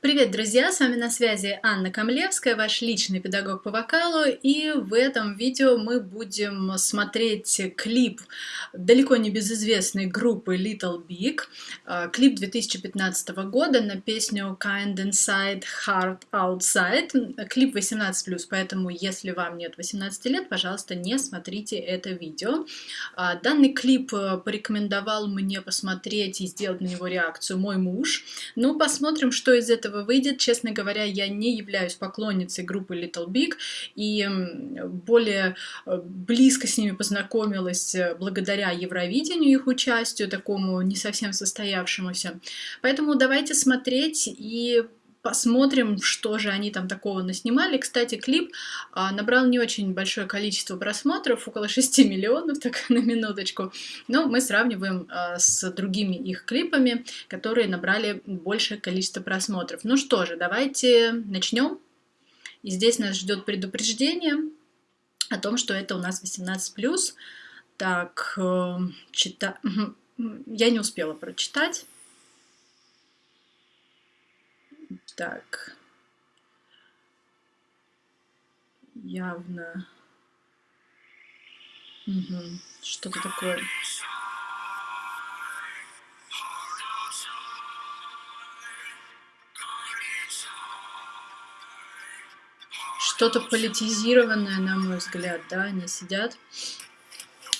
Привет, друзья! С вами на связи Анна Камлевская, ваш личный педагог по вокалу, и в этом видео мы будем смотреть клип далеко не безызвестной группы Little Big, а, клип 2015 года на песню Kind Inside, Heart Outside, клип 18+, поэтому если вам нет 18 лет, пожалуйста, не смотрите это видео. А, данный клип э, порекомендовал мне посмотреть и сделать на него реакцию мой муж, ну посмотрим, что из этого этого выйдет. Честно говоря, я не являюсь поклонницей группы Little Big и более э, близко с ними познакомилась э, благодаря Евровидению, их участию, такому не совсем состоявшемуся. Поэтому давайте смотреть и посмотрим, что же они там такого наснимали. Кстати, клип а, набрал не очень большое количество просмотров, около 6 миллионов, так на минуточку. Но мы сравниваем а, с другими их клипами, которые набрали большее количество просмотров. Ну что же, давайте начнем. И здесь нас ждет предупреждение о том, что это у нас 18+. Так, э, чита... я не успела прочитать. Так. Явно. Угу. Что-то такое. Что-то политизированное, на мой взгляд, да, они сидят.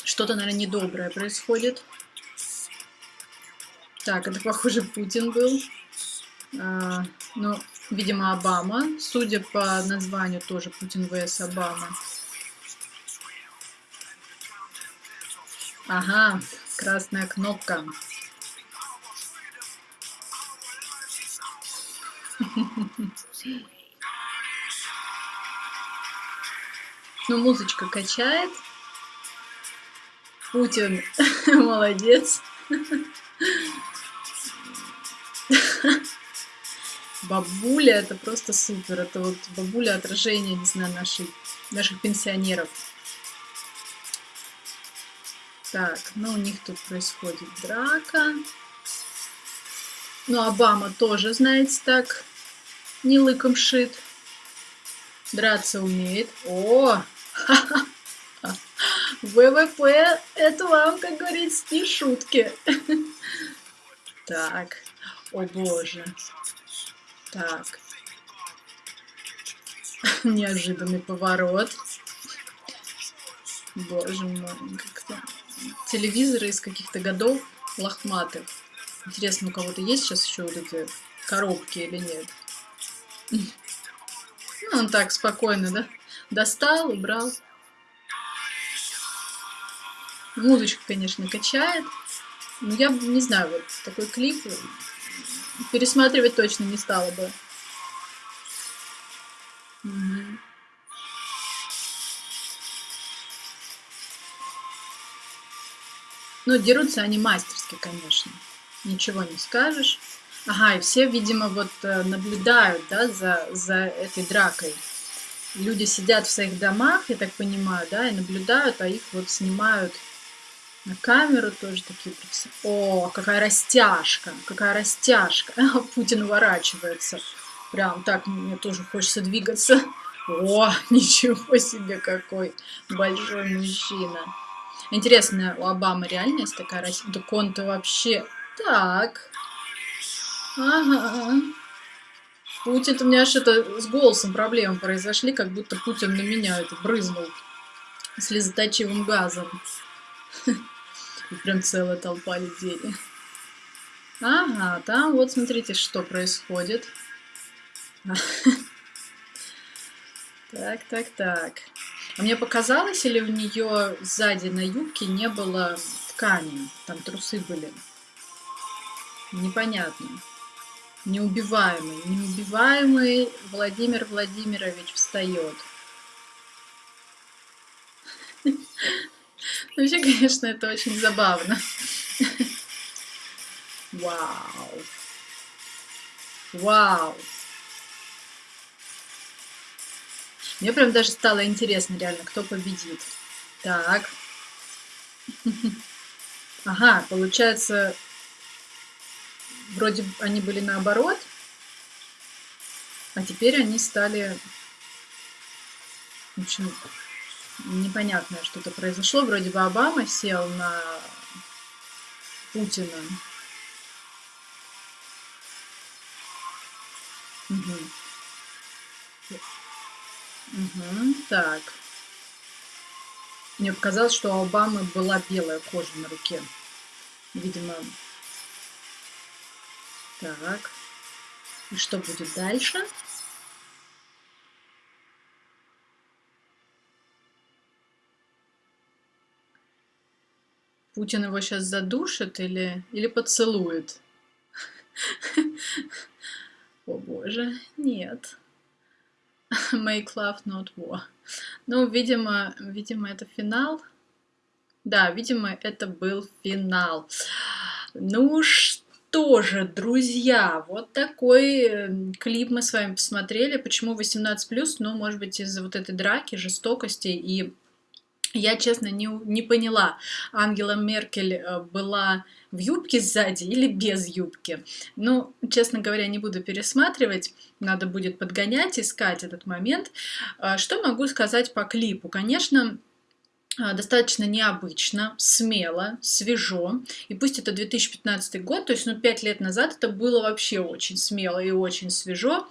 Что-то, наверное, недоброе происходит. Так, это, похоже, Путин был. А, ну, видимо, Обама. Судя по названию, тоже Путин vs. Обама. Ага, красная кнопка. Ну, музычка качает. Путин молодец. Бабуля это просто супер. Это вот бабуля отражение, не знаю, нашей, наших пенсионеров. Так, ну у них тут происходит драка. Ну, Обама тоже, знаете, так, не лыком шит. Драться умеет. О! ВВП, это вам, как говорится, не шутки. Так, о боже. Так. Неожиданный поворот. Боже мой, как-то... Телевизоры из каких-то годов лохматых. Интересно, у кого-то есть сейчас еще вот эти коробки или нет? Ну, он так спокойно, да? Достал, убрал. Музычка, конечно, качает. Но я не знаю, вот такой клип пересматривать точно не стала бы. Ну, дерутся они мастерски, конечно. Ничего не скажешь. Ага, и все, видимо, вот э, наблюдают, да, за, за этой дракой. Люди сидят в своих домах, я так понимаю, да, и наблюдают, а их вот снимают на камеру тоже такие О, какая растяжка, какая растяжка. Путин уворачивается. Прям так мне тоже хочется двигаться. О, ничего себе, какой большой мужчина. Интересно, у Обамы реально есть такая растяжка? Да он-то вообще... Так. Ага. Путин-то у меня что-то с голосом проблемы произошли, как будто Путин на меня это брызнул слезоточивым газом. Прям целая толпа людей. Ага, там вот смотрите, что происходит. Так, так, так. А мне показалось, или у нее сзади на юбке не было ткани? Там трусы были. Непонятно. Неубиваемый. Неубиваемый Владимир Владимирович встает. Вообще, конечно, это очень забавно. Вау. Вау. Мне прям даже стало интересно, реально, кто победит. Так. Ага, получается, вроде они были наоборот. А теперь они стали... В общем, непонятное что-то произошло. Вроде бы Обама сел на Путина. Угу. Угу, так. Мне показалось, что у Обамы была белая кожа на руке. Видимо. Так. И что будет дальше? Путин его сейчас задушит или, или поцелует? О боже, нет. Make love, not war. Ну, видимо, видимо, это финал. Да, видимо, это был финал. Ну что же, друзья, вот такой э, клип мы с вами посмотрели. Почему 18+, ну, может быть, из-за вот этой драки, жестокости и я, честно, не, не поняла, Ангела Меркель э, была в юбке сзади или без юбки. Ну, честно говоря, не буду пересматривать, надо будет подгонять, искать этот момент. А, что могу сказать по клипу? Конечно, а, достаточно необычно, смело, свежо. И пусть это 2015 год, то есть ну, 5 лет назад это было вообще очень смело и очень свежо.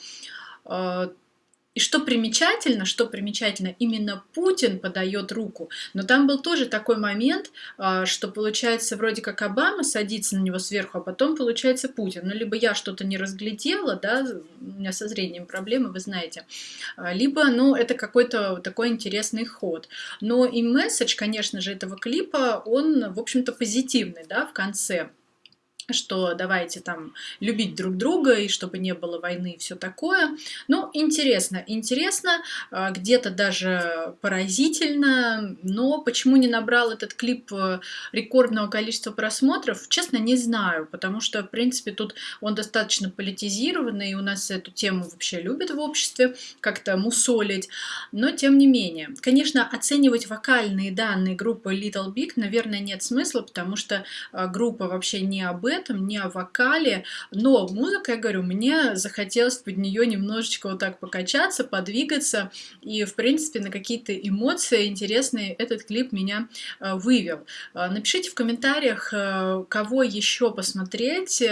И что примечательно, что примечательно, именно Путин подает руку. Но там был тоже такой момент, а, что получается вроде как Обама садится на него сверху, а потом получается Путин. Ну, либо я что-то не разглядела, да, у меня со зрением проблемы, вы знаете, а, либо, ну, это какой-то такой интересный ход. Но и месседж, конечно же, этого клипа, он, в общем-то, позитивный, да, в конце что давайте там любить друг друга и чтобы не было войны и все такое. Ну, интересно, интересно, а, где-то даже поразительно, но почему не набрал этот клип э, рекордного количества просмотров, честно, не знаю, потому что, в принципе, тут он достаточно политизированный, и у нас эту тему вообще любят в обществе, как-то мусолить, но тем не менее. Конечно, оценивать вокальные данные группы Little Big, наверное, нет смысла, потому что а, группа вообще не об этом, этом, не о вокале, но музыка, я говорю, мне захотелось под нее немножечко вот так покачаться, подвигаться, и, в принципе, на какие-то эмоции интересные этот клип меня э, вывел. Э, напишите в комментариях, э, кого еще посмотреть,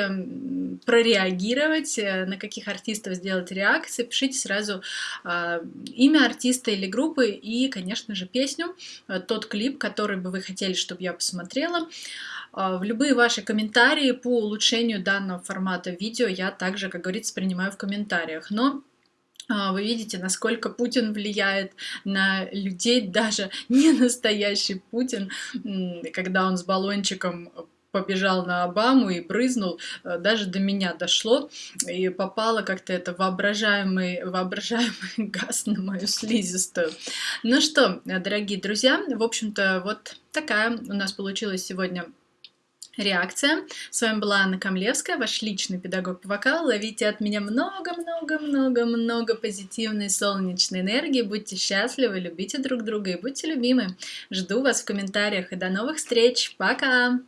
прореагировать, на каких артистов сделать реакции, пишите сразу имя артиста или группы и, конечно же, песню, тот клип, который бы вы хотели, чтобы я посмотрела. В любые ваши комментарии по улучшению данного формата видео я также, как говорится, принимаю в комментариях. Но а, вы видите, насколько Путин влияет на людей, даже не настоящий Путин, когда он с баллончиком побежал на Обаму и брызнул, э, даже до меня дошло, и попало как-то это воображаемый, воображаемый газ на мою слизистую. Ну что, дорогие друзья, в общем-то, вот такая у нас получилась сегодня реакция. С вами была Анна Камлевская, ваш личный педагог по вокалу. Ловите от меня много-много-много-много позитивной солнечной энергии. Будьте счастливы, любите друг друга и будьте любимы. Жду вас в комментариях и до новых встреч. Пока!